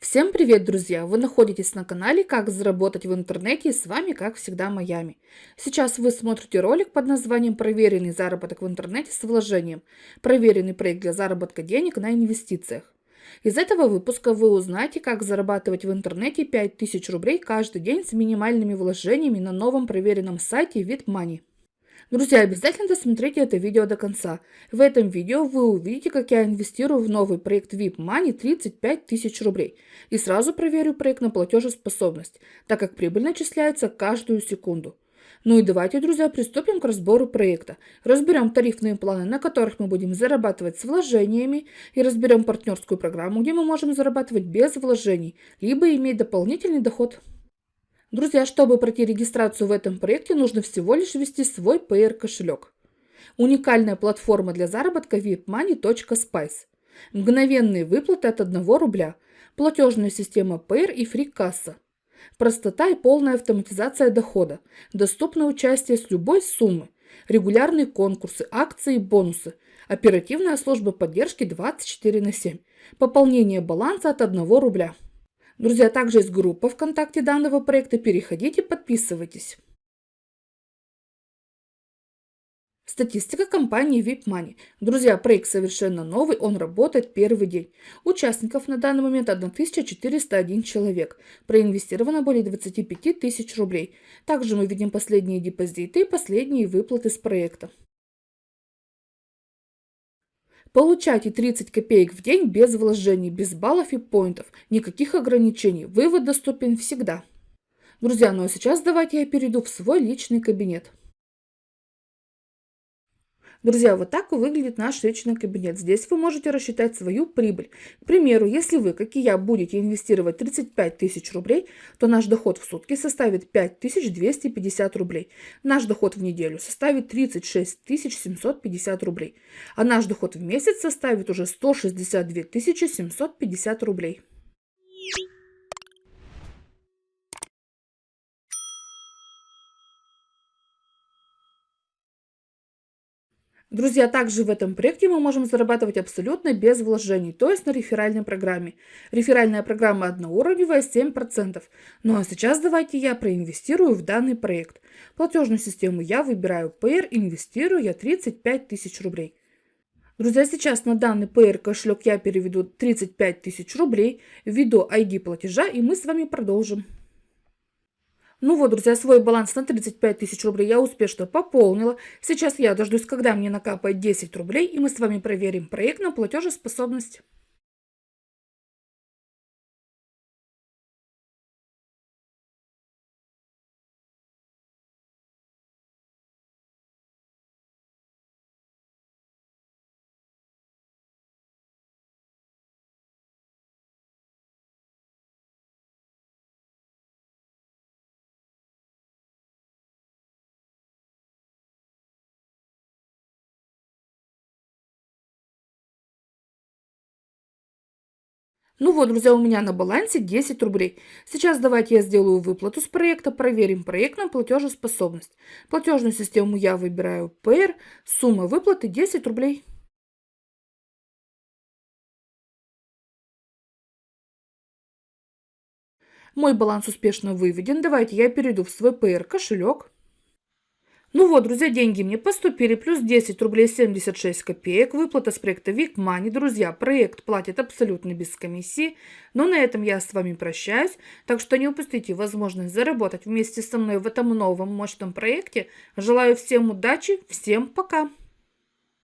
Всем привет, друзья! Вы находитесь на канале «Как заработать в интернете» и с вами, как всегда, Майами. Сейчас вы смотрите ролик под названием «Проверенный заработок в интернете с вложением». Проверенный проект для заработка денег на инвестициях. Из этого выпуска вы узнаете, как зарабатывать в интернете 5000 рублей каждый день с минимальными вложениями на новом проверенном сайте VidMoney. Друзья, обязательно досмотрите это видео до конца. В этом видео вы увидите, как я инвестирую в новый проект VIP Money 35 тысяч рублей. И сразу проверю проект на платежеспособность, так как прибыль начисляется каждую секунду. Ну и давайте, друзья, приступим к разбору проекта. Разберем тарифные планы, на которых мы будем зарабатывать с вложениями, и разберем партнерскую программу, где мы можем зарабатывать без вложений, либо иметь дополнительный доход. Друзья, чтобы пройти регистрацию в этом проекте, нужно всего лишь ввести свой PR кошелек. Уникальная платформа для заработка vipmoney.spice. Мгновенные выплаты от 1 рубля. Платежная система PR и фри-касса. Простота и полная автоматизация дохода. Доступно участие с любой суммы. Регулярные конкурсы, акции и бонусы. Оперативная служба поддержки 24 на 7. Пополнение баланса от 1 рубля. Друзья, также есть группа ВКонтакте данного проекта. Переходите, подписывайтесь. Статистика компании VIP Друзья, проект совершенно новый, он работает первый день. Участников на данный момент 1401 человек. Проинвестировано более 25 тысяч рублей. Также мы видим последние депозиты и последние выплаты с проекта. Получайте 30 копеек в день без вложений, без баллов и поинтов. Никаких ограничений. Вывод доступен всегда. Друзья, ну а сейчас давайте я перейду в свой личный кабинет. Друзья, вот так выглядит наш личный кабинет. Здесь вы можете рассчитать свою прибыль. К примеру, если вы, как и я, будете инвестировать 35 тысяч рублей, то наш доход в сутки составит 5250 рублей. Наш доход в неделю составит 36 750 рублей. А наш доход в месяц составит уже 162 750 рублей. Друзья, также в этом проекте мы можем зарабатывать абсолютно без вложений, то есть на реферальной программе. Реферальная программа одноуровневая 7%. Ну а сейчас давайте я проинвестирую в данный проект. Платежную систему я выбираю PR, инвестирую я 35 тысяч рублей. Друзья, сейчас на данный PR кошелек я переведу 35 тысяч рублей, введу ID платежа и мы с вами продолжим. Ну вот, друзья, свой баланс на 35 тысяч рублей я успешно пополнила. Сейчас я дождусь, когда мне накапает 10 рублей, и мы с вами проверим проект на платежеспособность. Ну вот, друзья, у меня на балансе 10 рублей. Сейчас давайте я сделаю выплату с проекта, проверим проект на платежеспособность. Платежную систему я выбираю PR, сумма выплаты 10 рублей. Мой баланс успешно выведен. Давайте я перейду в свой PR кошелек. Ну вот, друзья, деньги мне поступили, плюс 10 рублей 76 копеек, выплата с проекта Money. Друзья, проект платит абсолютно без комиссии, но на этом я с вами прощаюсь, так что не упустите возможность заработать вместе со мной в этом новом мощном проекте. Желаю всем удачи, всем пока!